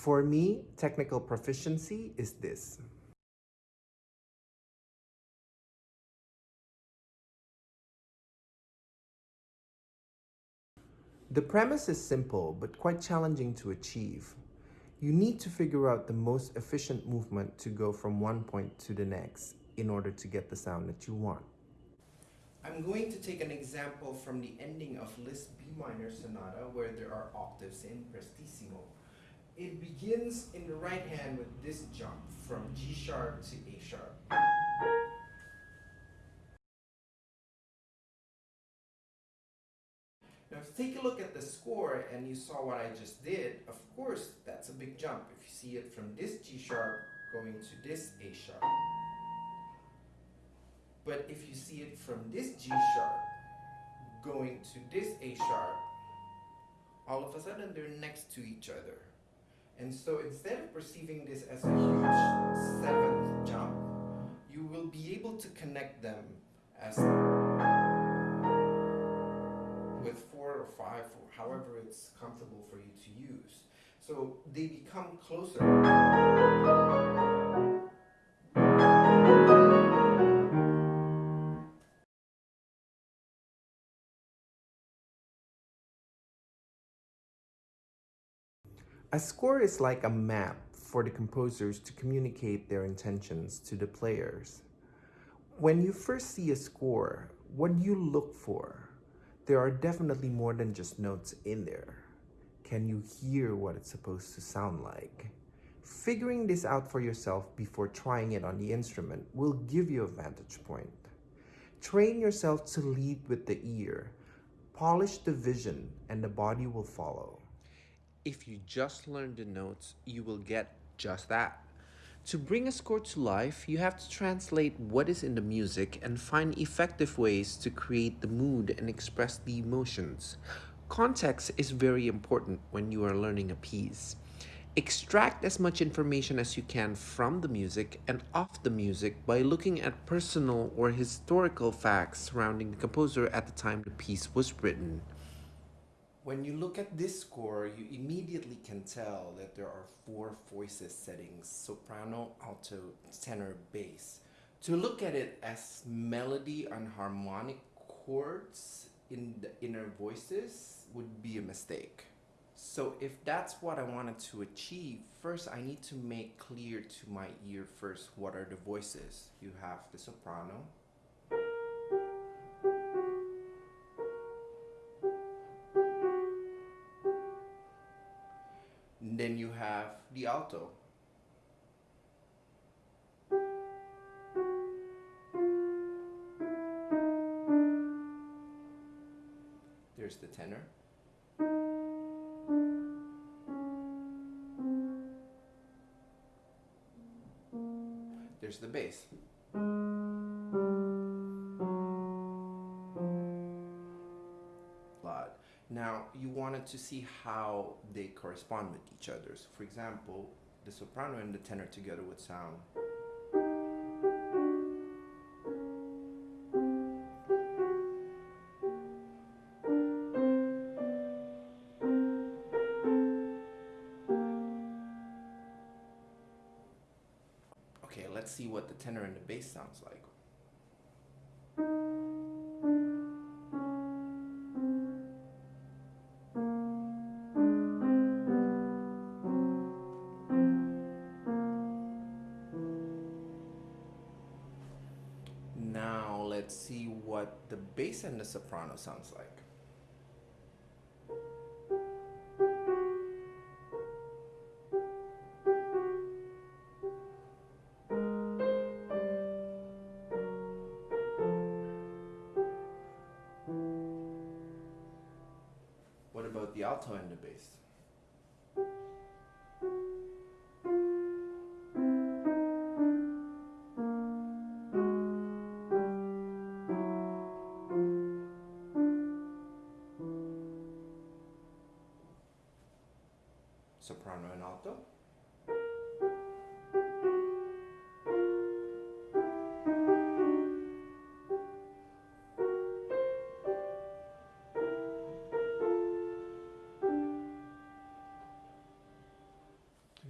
For me, technical proficiency is this. The premise is simple but quite challenging to achieve. You need to figure out the most efficient movement to go from one point to the next in order to get the sound that you want. I'm going to take an example from the ending of Liszt B minor sonata where there are octaves in prestissimo. It begins in the right hand with this jump from G sharp to A sharp. Now if you take a look at the score and you saw what I just did, of course that's a big jump. If you see it from this G sharp going to this A sharp. But if you see it from this G sharp going to this A sharp, all of a sudden they're next to each other. And so instead of perceiving this as a huge seventh jump, you will be able to connect them as with four or five, or however it's comfortable for you to use. So they become closer. A score is like a map for the composers to communicate their intentions to the players. When you first see a score, what do you look for? There are definitely more than just notes in there. Can you hear what it's supposed to sound like? Figuring this out for yourself before trying it on the instrument will give you a vantage point. Train yourself to lead with the ear. Polish the vision and the body will follow. If you just learn the notes, you will get just that. To bring a score to life, you have to translate what is in the music and find effective ways to create the mood and express the emotions. Context is very important when you are learning a piece. Extract as much information as you can from the music and off the music by looking at personal or historical facts surrounding the composer at the time the piece was written. When you look at this score, you immediately can tell that there are four voices settings, soprano, alto, tenor, bass. To look at it as melody and harmonic chords in the inner voices would be a mistake. So if that's what I wanted to achieve, first I need to make clear to my ear first what are the voices. You have the soprano, then you have the alto. There's the tenor. There's the bass. Now, you wanted to see how they correspond with each other. So for example, the soprano and the tenor together would sound Okay, let's see what the tenor and the bass sounds like. Now let's see what the bass and the soprano sounds like. What about the alto and the bass? Soprano and alto.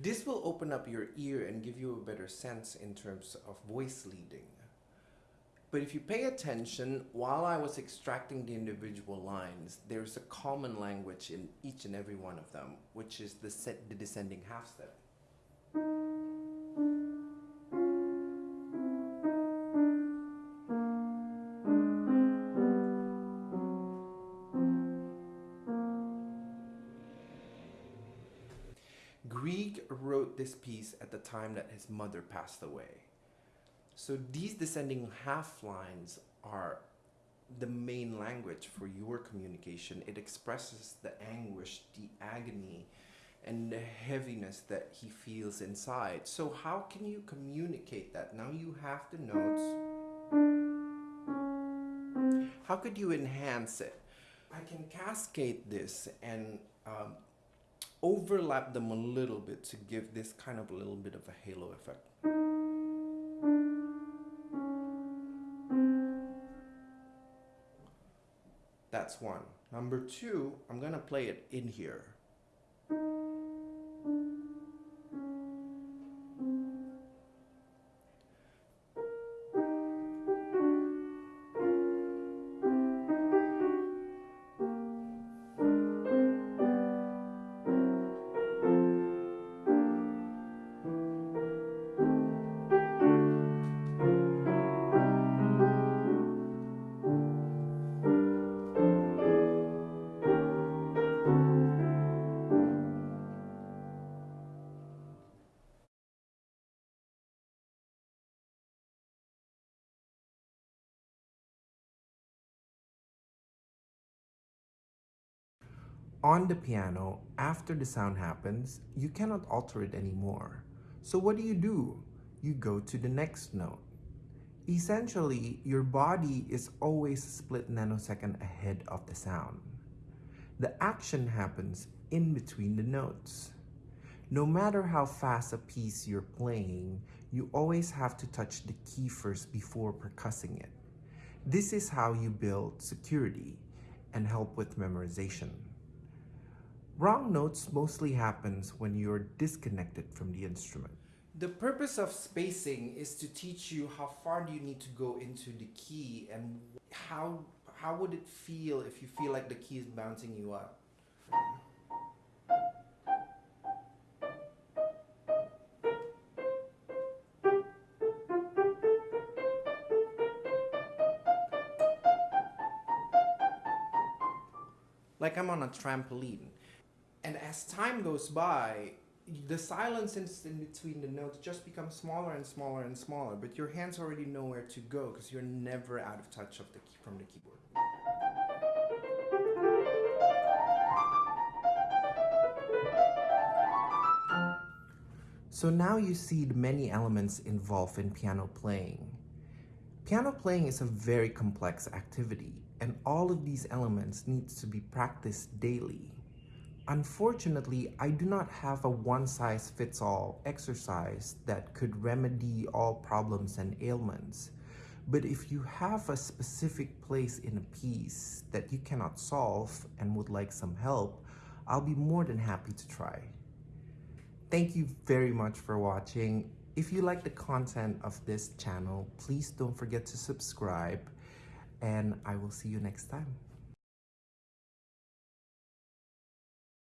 This will open up your ear and give you a better sense in terms of voice leading. But if you pay attention, while I was extracting the individual lines, there's a common language in each and every one of them, which is the, set, the descending half step. Grieg wrote this piece at the time that his mother passed away. So these descending half lines are the main language for your communication. It expresses the anguish, the agony, and the heaviness that he feels inside. So how can you communicate that? Now you have the notes. How could you enhance it? I can cascade this and um, overlap them a little bit to give this kind of a little bit of a halo effect. That's one. Number two, I'm gonna play it in here. On the piano, after the sound happens, you cannot alter it anymore. So what do you do? You go to the next note. Essentially, your body is always a split nanosecond ahead of the sound. The action happens in between the notes. No matter how fast a piece you're playing, you always have to touch the key first before percussing it. This is how you build security and help with memorization. Wrong notes mostly happens when you're disconnected from the instrument. The purpose of spacing is to teach you how far do you need to go into the key and how how would it feel if you feel like the key is bouncing you up. Like I'm on a trampoline. And as time goes by, the silence in, between the notes just becomes smaller and smaller and smaller, but your hands already know where to go because you're never out of touch of the key, from the keyboard. So now you see the many elements involved in piano playing. Piano playing is a very complex activity and all of these elements needs to be practiced daily. Unfortunately, I do not have a one-size-fits-all exercise that could remedy all problems and ailments. But if you have a specific place in a piece that you cannot solve and would like some help, I'll be more than happy to try. Thank you very much for watching. If you like the content of this channel, please don't forget to subscribe and I will see you next time.